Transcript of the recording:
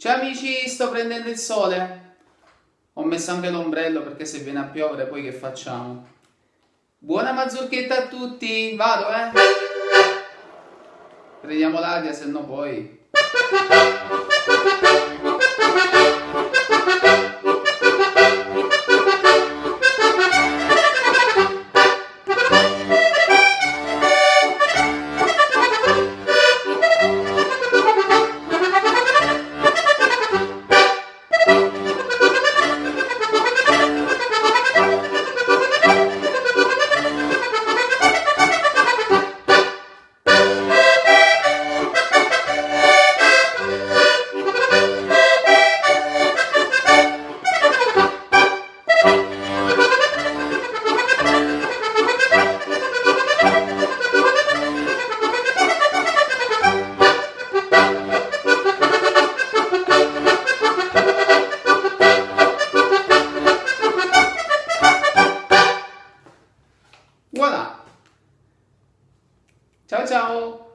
Ciao amici, sto prendendo il sole. Ho messo anche l'ombrello perché se viene a piovere poi che facciamo? Buona mazurchetta a tutti, vado eh. Prendiamo l'aria, se no poi... 瞧瞧。